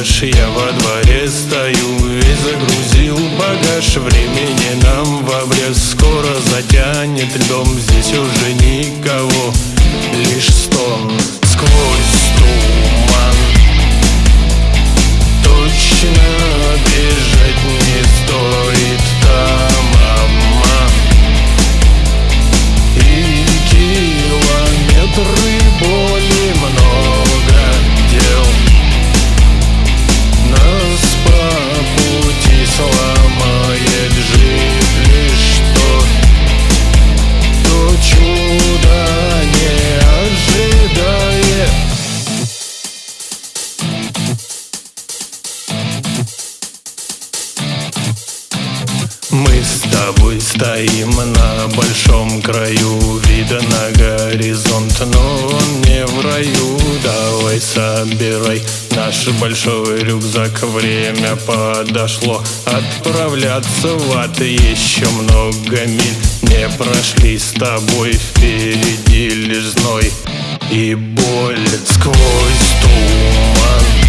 багаж Я во дворе стою и загрузил багаж. Времени нам в обрез скоро затянет льдом Здесь уже никого, лишь стон Мы с тобой стоим на большом краю Вида на горизонт, но он не в раю. Давай собирай наш большой рюкзак. Время подошло отправляться в ад. Еще много миль не прошли с тобой Впереди лишь зной и боль сквозь туман